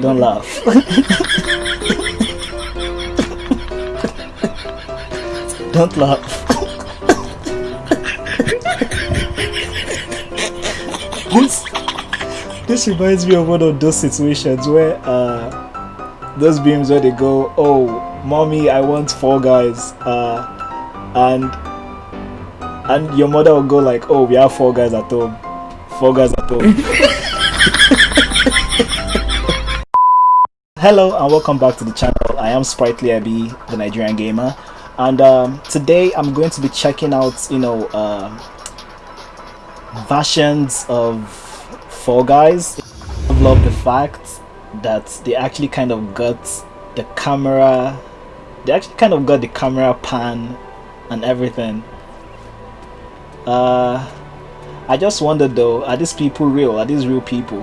Don't laugh. Don't laugh. this this reminds me of one of those situations where uh those beams where they go, oh mommy I want Fall Guys uh and and your mother will go like, oh we have Fall Guys at home. Fall Guys at home. Hello and welcome back to the channel. I am Sprightly Abby, the Nigerian gamer, and um, today I'm going to be checking out, you know, uh, versions of Fall Guys. I love the fact that they actually kind of got the camera, they actually kind of got the camera pan and everything. Uh, I just wondered though, are these people real? Are these real people?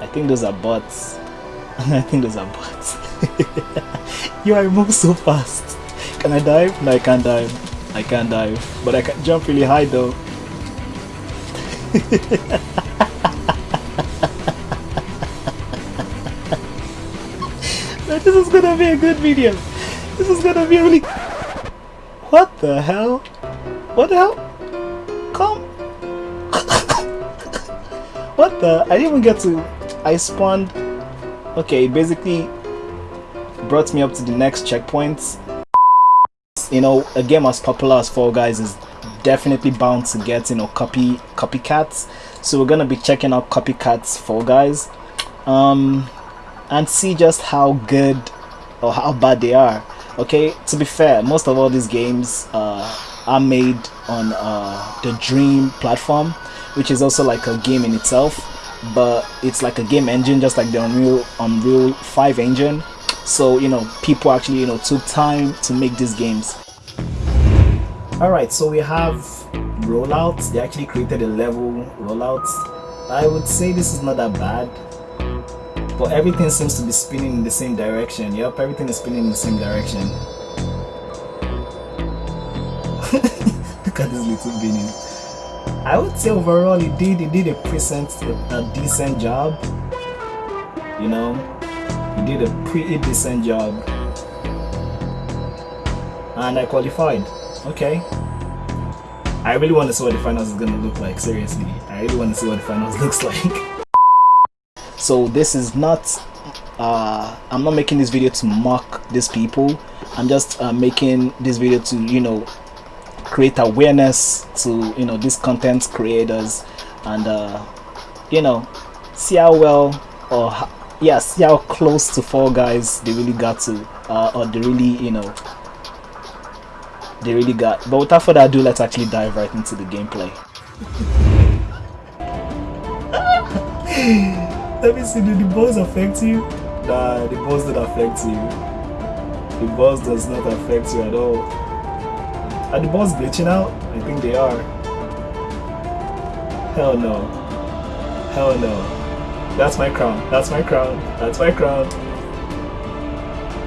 I think those are bots. I think those are bots. you I move so fast. Can I dive? No, I can't dive. I can't dive. But I can jump really high though. this is gonna be a good video. This is gonna be really... What the hell? What the hell? Come. what the? I didn't even get to... I spawned okay basically brought me up to the next checkpoint. You know a game as popular as Fall Guys is definitely bound to get you know copy copycats. So we're gonna be checking out copycats Fall Guys. Um and see just how good or how bad they are. Okay to be fair most of all these games uh, are made on uh, the dream platform which is also like a game in itself but it's like a game engine just like the Unreal Unreal 5 engine. So you know people actually you know took time to make these games. Alright so we have rollouts. They actually created a level rollouts I would say this is not that bad but everything seems to be spinning in the same direction. Yep everything is spinning in the same direction. Look at this little beanie I would say overall he did he did a decent a decent job. You know, he did a pretty decent job, and I qualified. Okay. I really want to see what the finals is gonna look like. Seriously, I really want to see what the finals looks like. so this is not. Uh, I'm not making this video to mock these people. I'm just uh, making this video to you know create awareness to you know these content creators and uh, you know see how well or yes yeah, see how close to Fall Guys they really got to uh, or they really you know they really got but without further ado let's actually dive right into the gameplay. Let me see do the balls affect you? Nah the balls don't affect you. The balls does not affect you at all are the balls glitching out? I think they are. Hell no. Hell no. That's my crown. That's my crown. That's my crown.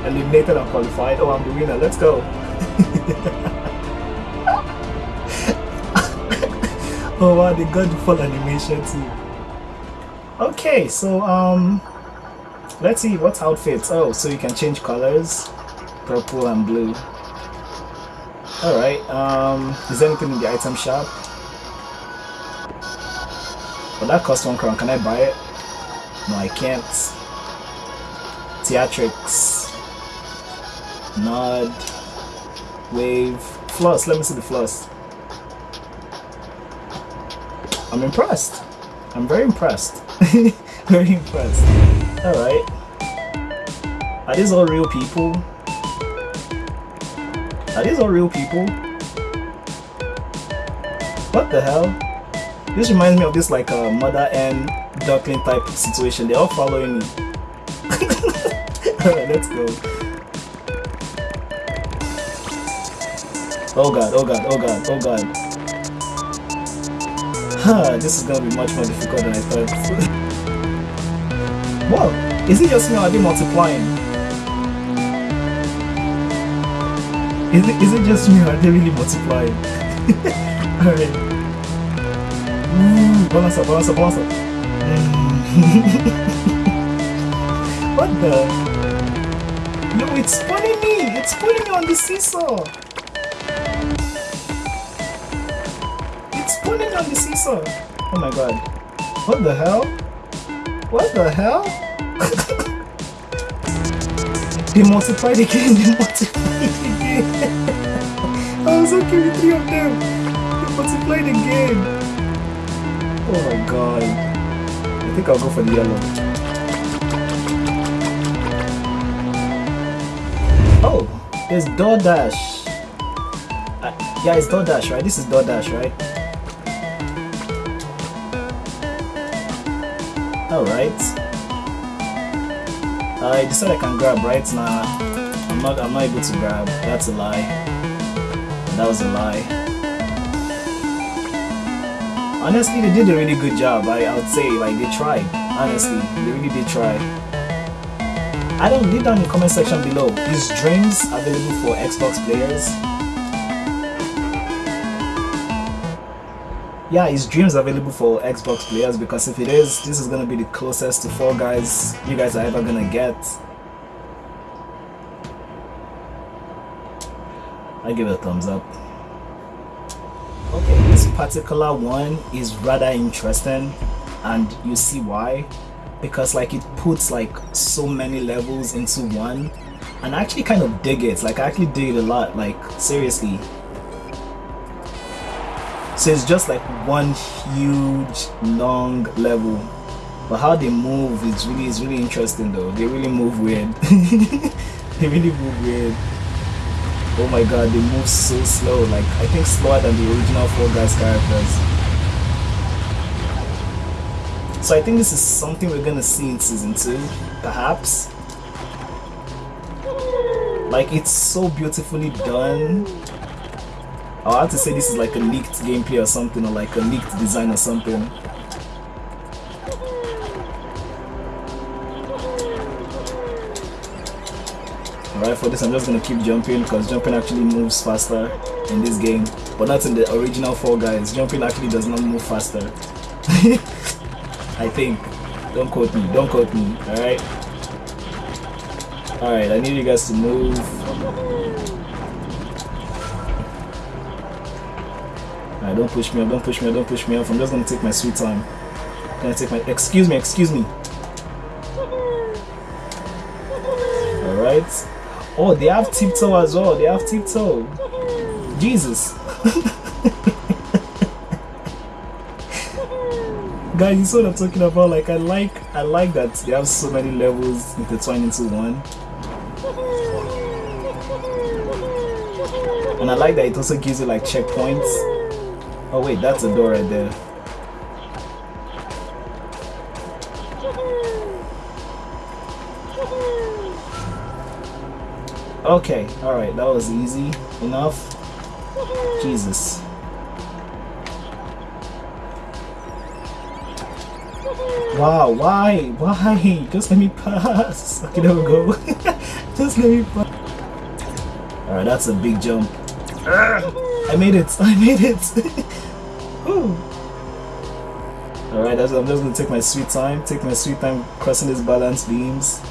Eliminated and qualified. Oh, I'm the winner. Let's go. oh wow, they got the full animation too. Okay, so um, let's see what's outfits. Oh, so you can change colors, purple and blue. Alright, um, is there anything in the item shop? But that costs one crown, can I buy it? No, I can't. Theatrics. Nod. Wave. Floss, let me see the floss. I'm impressed. I'm very impressed. very impressed. Alright. Are these all real people? Are these all real people? What the hell? This reminds me of this like a uh, mother and duckling type situation. They're all following me. Alright, let's go. Oh god, oh god, oh god, oh god. Huh, this is gonna be much more difficult than I thought. Whoa! Is it just me or are they multiplying? Is it, is it just me or are they really multiplying? Alright. Ooh, balance up, balance. What the? No, it's pulling me! It's pulling me on the seesaw! It's pulling on the seesaw! Oh my god. What the hell? What the hell? they multiplied again, they multiplied again! I was okay with three of them! They multiplied again! Oh my god. I think I'll go for the yellow. Oh, there's DoorDash. Uh, yeah, it's DoorDash, right? This is DoorDash, right? Alright. I decided I can grab right now. I'm not I'm not able to grab. That's a lie. That was a lie. Honestly, they did a really good job. I, I would say, like, they tried. Honestly, they really did try. I don't leave down in the comment section below. Is Dreams available for Xbox players? Yeah, is Dreams available for Xbox players? Because if it is, this is gonna be the closest to Fall Guys you guys are ever gonna get. I give it a thumbs up. Okay, this particular one is rather interesting and you see why because like it puts like so many levels into one and I actually kind of dig it like I actually dig it a lot like seriously so it's just like one huge long level. But how they move is really is really interesting though. They really move weird. They really move weird. Oh my god they move so slow. Like I think slower than the original Fall Guys characters. So I think this is something we're gonna see in season 2, perhaps. Like, it's so beautifully done. I'll have to say this is like a leaked gameplay or something, or like a leaked design or something. Alright, for this I'm just gonna keep jumping because jumping actually moves faster in this game. But not in the original Fall Guys. Jumping actually does not move faster. I think. Don't quote me. Don't quote me. Alright? Alright, I need you guys to move. Don't push me up. Don't push me up. Don't push me up. I'm just gonna take my sweet time. I'm gonna take my... Excuse me. Excuse me. Alright. Oh, they have tiptoe as well. They have tiptoe. Jesus. guys you saw what i'm talking about like i like i like that they have so many levels intertwined into one and i like that it also gives you like checkpoints oh wait that's a door right there okay all right that was easy enough jesus Wow, why? Why? Just let me pass. Okay, there we go. Just let me pass. Alright, that's a big jump. Ah! I made it. I made it. Alright, I'm just gonna take my sweet time. Take my sweet time crossing these balance beams.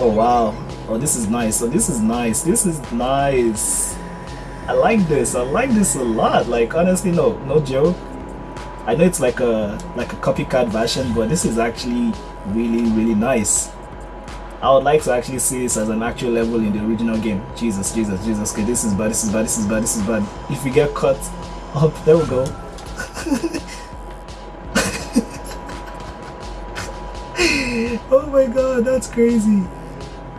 Oh wow. Oh, this is nice. Oh, this is nice. This is nice. I like this. I like this a lot. Like honestly, no, no joke. I know it's like a like a copycat version, but this is actually really really nice. I would like to actually see this as an actual level in the original game. Jesus, Jesus, Jesus. Okay, this is bad. This is bad. This is bad. This is bad. If we get caught up, there we go. oh my god, that's crazy.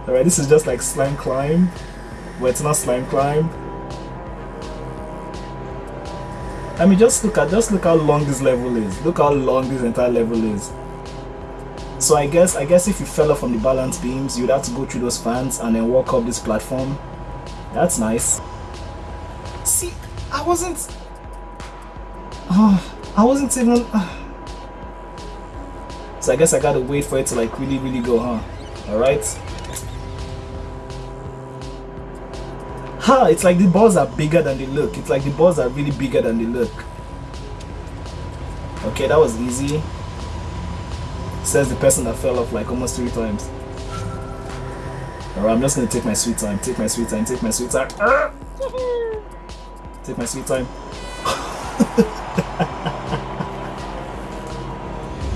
Alright, this is just like slime climb. But it's not slime climb. I mean, just look at just look how long this level is. Look how long this entire level is. So I guess I guess if you fell off from the balance beams, you'd have to go through those fans and then walk up this platform. That's nice. See, I wasn't. Oh, I wasn't even. Uh, so I guess I gotta wait for it to like really, really go, huh? All right. Ha! It's like the balls are bigger than they look. It's like the balls are really bigger than they look. Okay, that was easy. Says the person that fell off like almost three times. Alright, I'm just gonna take my sweet time, take my sweet time, take my sweet time. Take my sweet time.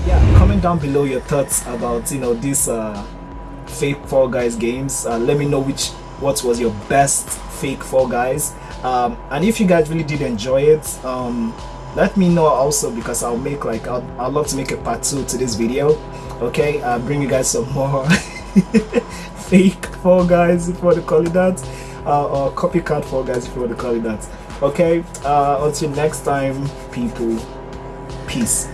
yeah, comment down below your thoughts about you know these uh, fake Fall Guys games. Uh, let me know which what was your best fake Fall Guys. Um, and if you guys really did enjoy it, um, let me know also because I'll make like I'll, I'd love to make a part two to this video. Okay, I'll bring you guys some more fake Fall Guys if you want to call it that, uh, or copycat Fall Guys if you want to call it that. Okay, uh, until next time, people, peace.